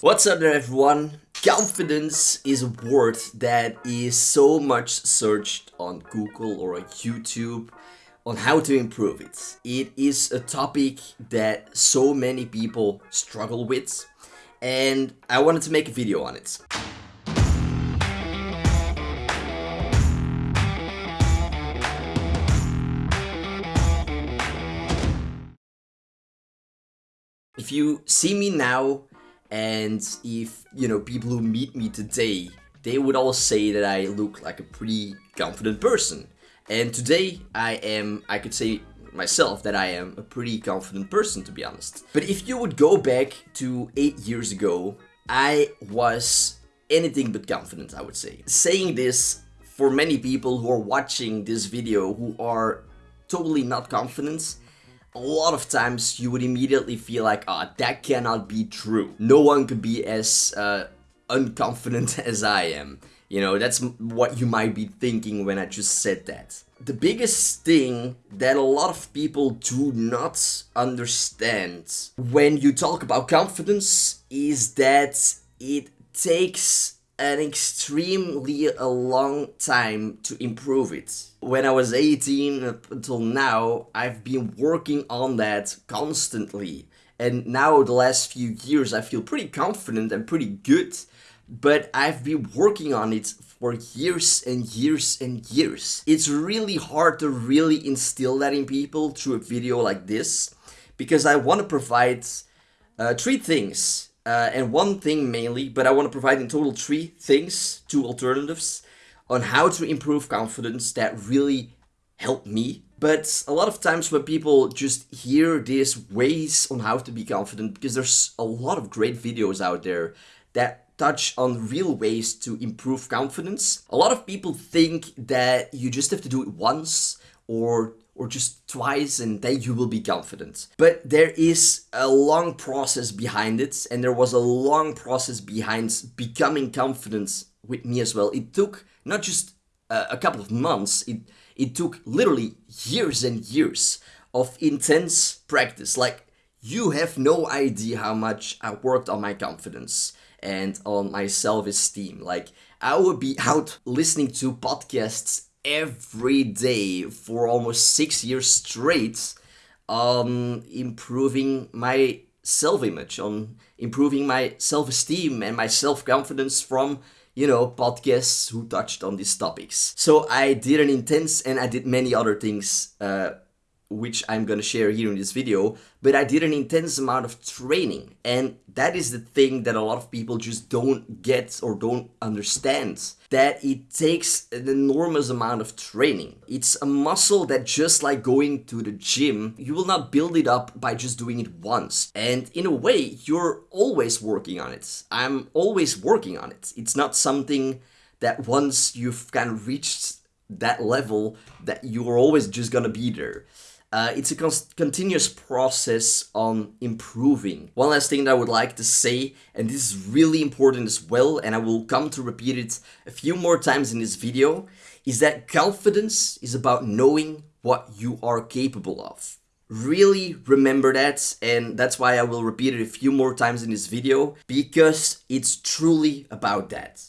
What's up there everyone? Confidence is a word that is so much searched on Google or on YouTube on how to improve it. It is a topic that so many people struggle with and I wanted to make a video on it. If you see me now and if, you know, people who meet me today, they would all say that I look like a pretty confident person. And today I am, I could say myself that I am a pretty confident person to be honest. But if you would go back to 8 years ago, I was anything but confident I would say. Saying this for many people who are watching this video who are totally not confident, a lot of times you would immediately feel like, ah, oh, that cannot be true. No one could be as uh, unconfident as I am. You know, that's what you might be thinking when I just said that. The biggest thing that a lot of people do not understand when you talk about confidence is that it takes an extremely a long time to improve it. When I was 18 up until now, I've been working on that constantly. And now the last few years I feel pretty confident and pretty good, but I've been working on it for years and years and years. It's really hard to really instill that in people through a video like this, because I want to provide uh, three things uh, and one thing mainly, but I want to provide in total three things, two alternatives, on how to improve confidence that really help me. But a lot of times when people just hear these ways on how to be confident, because there's a lot of great videos out there that touch on real ways to improve confidence. A lot of people think that you just have to do it once or or just twice and then you will be confident. But there is a long process behind it and there was a long process behind becoming confident with me as well. It took not just uh, a couple of months, it, it took literally years and years of intense practice. Like you have no idea how much I worked on my confidence and on my self-esteem. Like I would be out listening to podcasts every day for almost six years straight on improving my self-image, on improving my self-esteem and my self-confidence from you know, podcasts who touched on these topics. So I did an intense and I did many other things uh, which I'm gonna share here in this video, but I did an intense amount of training and that is the thing that a lot of people just don't get or don't understand. That it takes an enormous amount of training. It's a muscle that just like going to the gym, you will not build it up by just doing it once. And in a way, you're always working on it. I'm always working on it. It's not something that once you've kind of reached that level that you're always just gonna be there. Uh, it's a continuous process on improving. One last thing that I would like to say, and this is really important as well, and I will come to repeat it a few more times in this video, is that confidence is about knowing what you are capable of. Really remember that, and that's why I will repeat it a few more times in this video, because it's truly about that.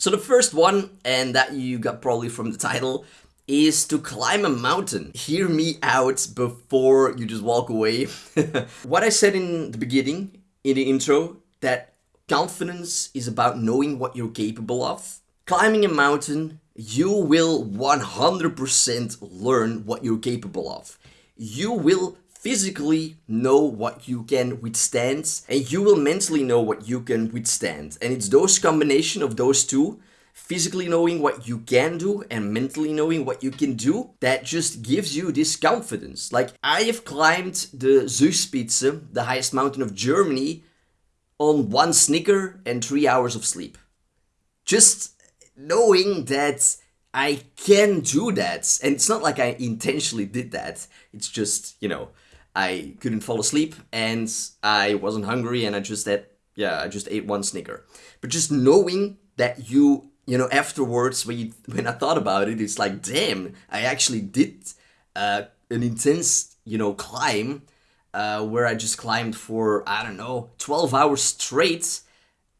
So the first one, and that you got probably from the title, is to climb a mountain. Hear me out before you just walk away. what I said in the beginning, in the intro, that confidence is about knowing what you're capable of. Climbing a mountain, you will 100% learn what you're capable of. You will physically know what you can withstand and you will mentally know what you can withstand. And it's those combination of those two, physically knowing what you can do and mentally knowing what you can do, that just gives you this confidence. Like I have climbed the Zugspitze, the highest mountain of Germany, on one Snicker and three hours of sleep. Just knowing that I can do that. And it's not like I intentionally did that. It's just, you know, I couldn't fall asleep and I wasn't hungry and I just had, yeah, I just ate one Snicker. But just knowing that you, you know, afterwards when, you, when I thought about it, it's like, damn, I actually did uh, an intense, you know, climb uh, where I just climbed for, I don't know, 12 hours straight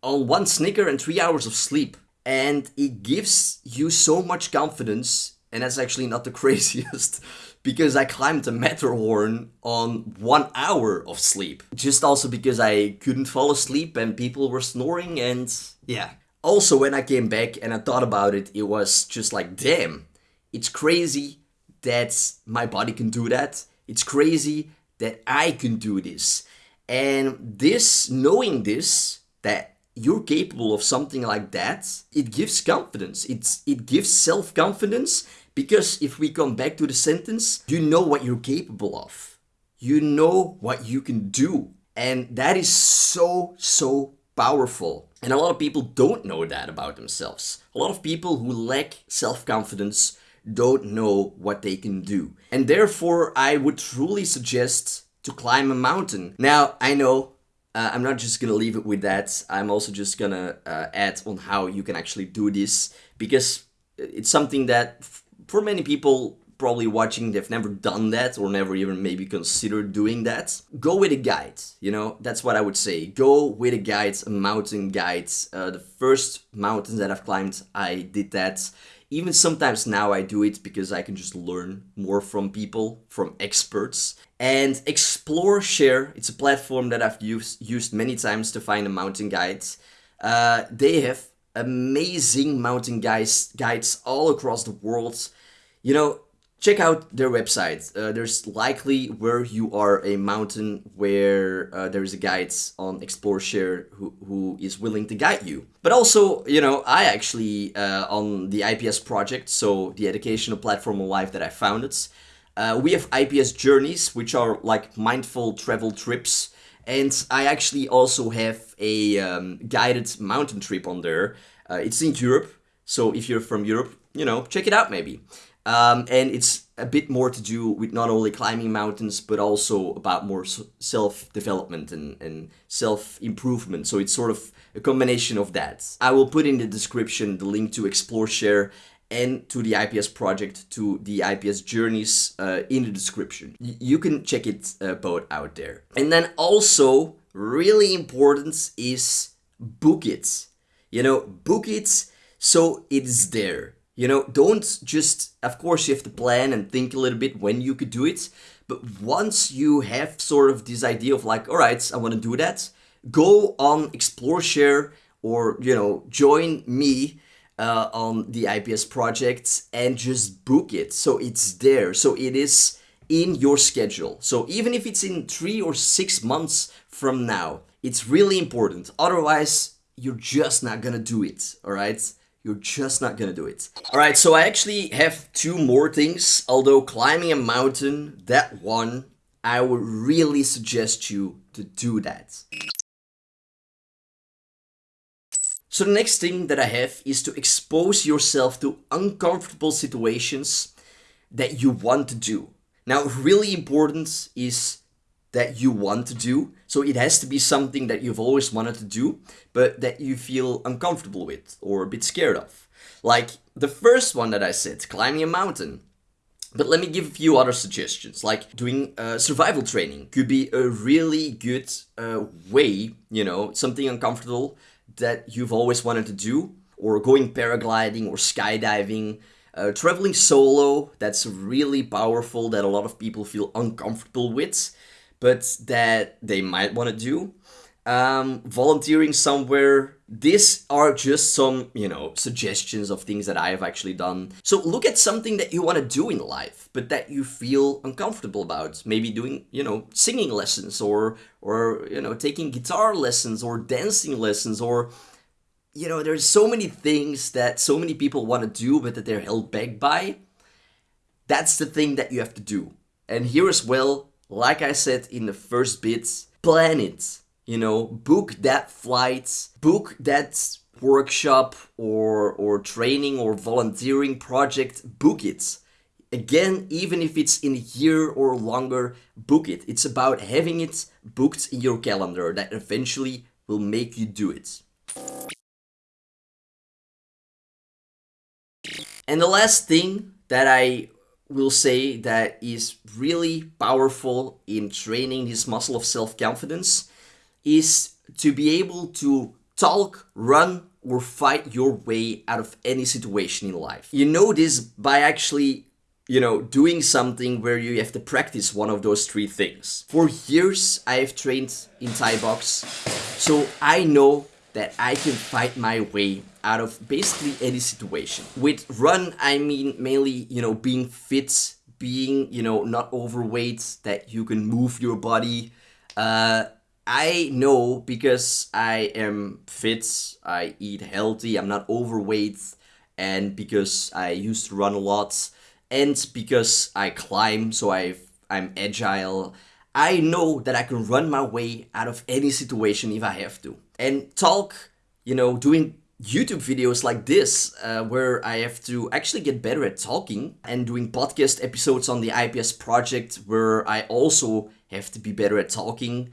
on one Snicker and three hours of sleep. And it gives you so much confidence, and that's actually not the craziest, because I climbed the Matterhorn on one hour of sleep. Just also because I couldn't fall asleep and people were snoring, and yeah. Also, when I came back and I thought about it, it was just like, damn, it's crazy that my body can do that. It's crazy that I can do this. And this, knowing this, that you're capable of something like that, it gives confidence. It's, it gives self confidence because if we come back to the sentence, you know what you're capable of. You know what you can do. And that is so, so powerful. And a lot of people don't know that about themselves. A lot of people who lack self confidence don't know what they can do. And therefore, I would truly suggest to climb a mountain. Now, I know uh, I'm not just gonna leave it with that. I'm also just gonna uh, add on how you can actually do this because it's something that for many people probably watching they've never done that or never even maybe considered doing that. Go with a guide you know? That's what i would say. Go with a guide a mountain guide uh, the first mountains that i've climbed i did that. Even sometimes now I do it because I can just learn more from people, from experts. And Explore Share, it's a platform that I've used, used many times to find a mountain guide. Uh, they have amazing mountain guides, guides all across the world. You know, check out their website. Uh, there's likely where you are a mountain where uh, there's a guide on Explore Share who, who is willing to guide you. But also, you know, I actually, uh, on the IPS project, so the educational platform of life that I founded, uh, we have IPS journeys, which are like mindful travel trips. And I actually also have a um, guided mountain trip on there. Uh, it's in Europe. So if you're from Europe, you know, check it out maybe. Um, and it's a bit more to do with not only climbing mountains, but also about more self development and, and self improvement. So it's sort of a combination of that. I will put in the description the link to Explore Share and to the IPS project, to the IPS journeys uh, in the description. Y you can check it uh, both out there. And then also, really important is book it. You know, book it so it's there you know, don't just, of course, you have to plan and think a little bit when you could do it. But once you have sort of this idea of like, all right, I want to do that, go on Explore Share or, you know, join me uh, on the IPS project and just book it. So it's there. So it is in your schedule. So even if it's in three or six months from now, it's really important. Otherwise, you're just not gonna do it. All right. You're just not gonna do it. Alright, so I actually have two more things. Although climbing a mountain, that one, I would really suggest you to do that. So the next thing that I have is to expose yourself to uncomfortable situations that you want to do. Now, really important is that you want to do. So it has to be something that you've always wanted to do, but that you feel uncomfortable with or a bit scared of. Like the first one that I said, climbing a mountain. But let me give a few other suggestions, like doing uh, survival training could be a really good uh, way, you know, something uncomfortable that you've always wanted to do, or going paragliding or skydiving. Uh, traveling solo, that's really powerful that a lot of people feel uncomfortable with but that they might want to do. Um, volunteering somewhere. These are just some, you know, suggestions of things that I have actually done. So look at something that you want to do in life, but that you feel uncomfortable about. Maybe doing, you know, singing lessons or, or, you know, taking guitar lessons or dancing lessons or, you know, there's so many things that so many people want to do, but that they're held back by. That's the thing that you have to do. And here as well, like I said in the first bits, plan it. You know, book that flight, book that workshop or or training or volunteering project, book it. Again, even if it's in a year or longer, book it. It's about having it booked in your calendar that eventually will make you do it. And the last thing that I will say that is really powerful in training this muscle of self-confidence is to be able to talk, run, or fight your way out of any situation in life. You know this by actually, you know, doing something where you have to practice one of those three things. For years, I have trained in Thai box, so I know that I can fight my way out of basically any situation. With run, I mean mainly, you know, being fit, being, you know, not overweight, that you can move your body, uh, I know because I am fit, I eat healthy, I'm not overweight, and because I used to run a lot, and because I climb, so i I'm agile, I know that I can run my way out of any situation if I have to. And talk, you know, doing YouTube videos like this, uh, where I have to actually get better at talking and doing podcast episodes on the IPS project, where I also have to be better at talking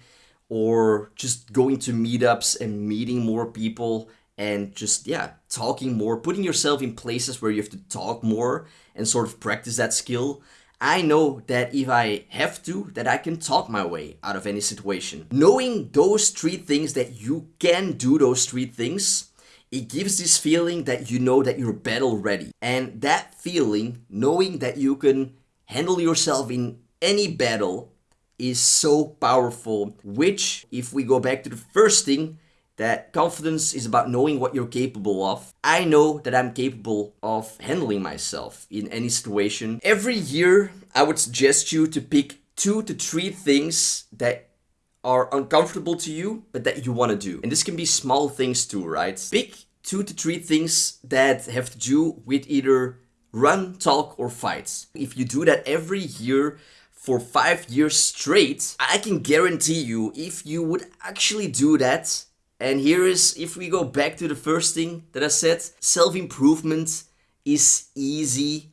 or just going to meetups and meeting more people and just yeah talking more putting yourself in places where you have to talk more and sort of practice that skill. I know that if i have to that i can talk my way out of any situation. Knowing those three things that you can do those three things it gives this feeling that you know that you're battle ready and that feeling knowing that you can handle yourself in any battle is so powerful, which, if we go back to the first thing, that confidence is about knowing what you're capable of. I know that I'm capable of handling myself in any situation. Every year, I would suggest you to pick two to three things that are uncomfortable to you, but that you want to do. And this can be small things too, right? Pick two to three things that have to do with either run, talk, or fight. If you do that every year, for five years straight, I can guarantee you if you would actually do that, and here is, if we go back to the first thing that I said, self-improvement is easy,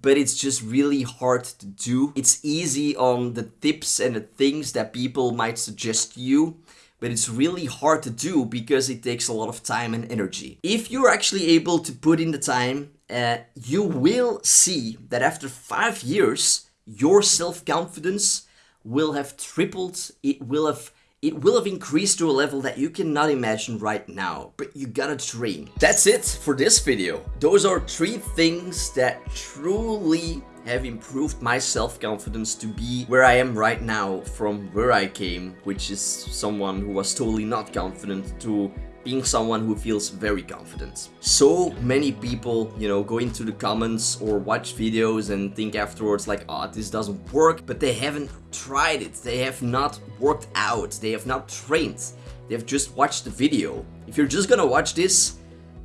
but it's just really hard to do. It's easy on the tips and the things that people might suggest to you, but it's really hard to do because it takes a lot of time and energy. If you're actually able to put in the time, uh, you will see that after five years, your self-confidence will have tripled, it will have it will have increased to a level that you cannot imagine right now, but you gotta train. That's it for this video. Those are three things that truly have improved my self-confidence to be where I am right now from where I came, which is someone who was totally not confident to being someone who feels very confident. So many people, you know, go into the comments or watch videos and think afterwards like, oh, this doesn't work, but they haven't tried it. They have not worked out. They have not trained. They have just watched the video. If you're just gonna watch this,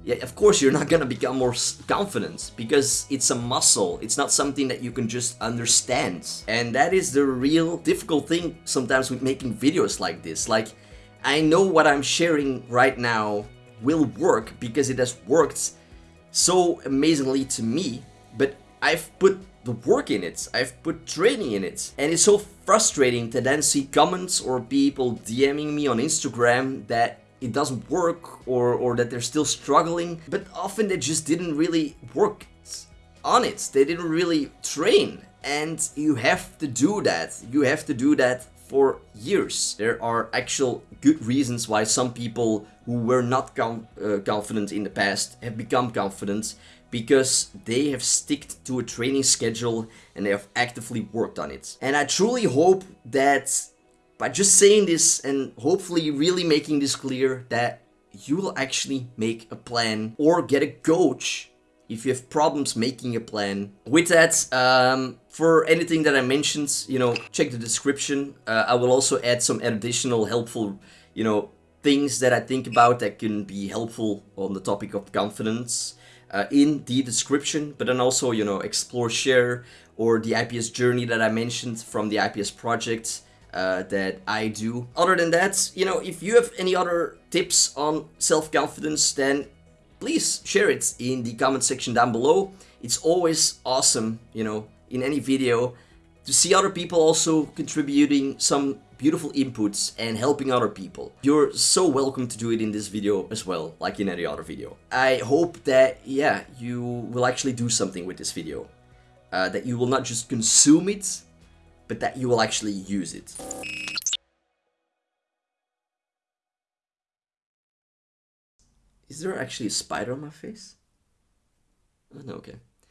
yeah, of course you're not gonna become more confident because it's a muscle. It's not something that you can just understand. And that is the real difficult thing sometimes with making videos like this. Like, I know what I'm sharing right now will work because it has worked so amazingly to me, but I've put the work in it, I've put training in it, and it's so frustrating to then see comments or people DMing me on Instagram that it doesn't work or, or that they're still struggling, but often they just didn't really work on it, they didn't really train, and you have to do that, you have to do that for years. There are actual good reasons why some people who were not uh, confident in the past have become confident because they have sticked to a training schedule and they have actively worked on it. And I truly hope that by just saying this and hopefully really making this clear that you will actually make a plan or get a coach if you have problems making a plan. With that, um, for anything that I mentioned, you know, check the description. Uh, I will also add some additional helpful, you know, things that I think about that can be helpful on the topic of confidence uh, in the description, but then also, you know, explore share or the IPS journey that I mentioned from the IPS project uh, that I do. Other than that, you know, if you have any other tips on self-confidence, then please share it in the comment section down below. It's always awesome, you know, in any video to see other people also contributing some beautiful inputs and helping other people. You're so welcome to do it in this video as well, like in any other video. I hope that, yeah, you will actually do something with this video. uh, that you will not just consume it, but that you will actually use it. Is there actually a spider on my face? Oh, no, okay.